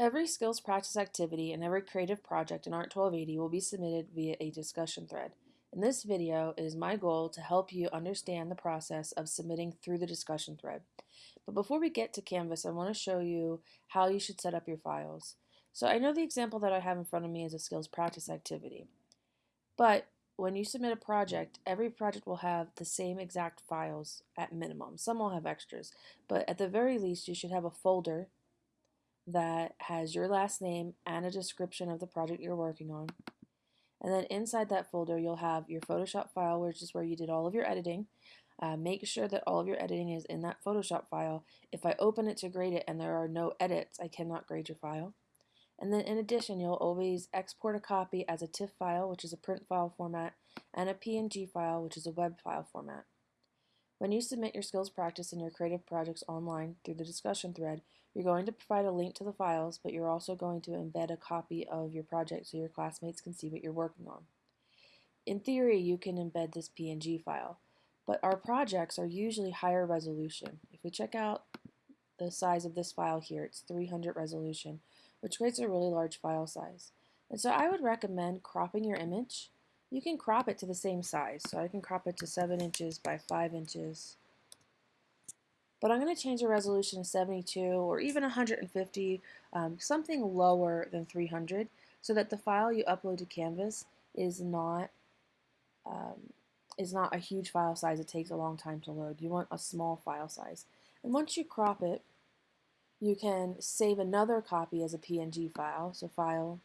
Every skills practice activity and every creative project in ART 1280 will be submitted via a discussion thread. In this video, it is my goal to help you understand the process of submitting through the discussion thread. But before we get to Canvas, I want to show you how you should set up your files. So I know the example that I have in front of me is a skills practice activity. But when you submit a project, every project will have the same exact files at minimum. Some will have extras, but at the very least, you should have a folder that has your last name and a description of the project you're working on. And then inside that folder, you'll have your Photoshop file, which is where you did all of your editing. Uh, make sure that all of your editing is in that Photoshop file. If I open it to grade it and there are no edits, I cannot grade your file. And then in addition, you'll always export a copy as a TIFF file, which is a print file format, and a PNG file, which is a web file format. When you submit your skills practice and your creative projects online through the discussion thread, you're going to provide a link to the files, but you're also going to embed a copy of your project so your classmates can see what you're working on. In theory, you can embed this PNG file, but our projects are usually higher resolution. If we check out the size of this file here, it's 300 resolution, which creates a really large file size. And so I would recommend cropping your image you can crop it to the same size. So I can crop it to 7 inches by 5 inches. But I'm going to change the resolution to 72 or even 150, um, something lower than 300, so that the file you upload to Canvas is not um, is not a huge file size. It takes a long time to load. You want a small file size. And once you crop it, you can save another copy as a PNG file. So file,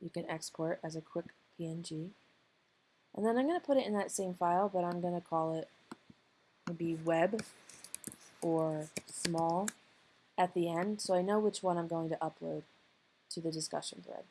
you can export as a quick PNG. And then I'm going to put it in that same file, but I'm going to call it maybe web or small at the end so I know which one I'm going to upload to the discussion thread.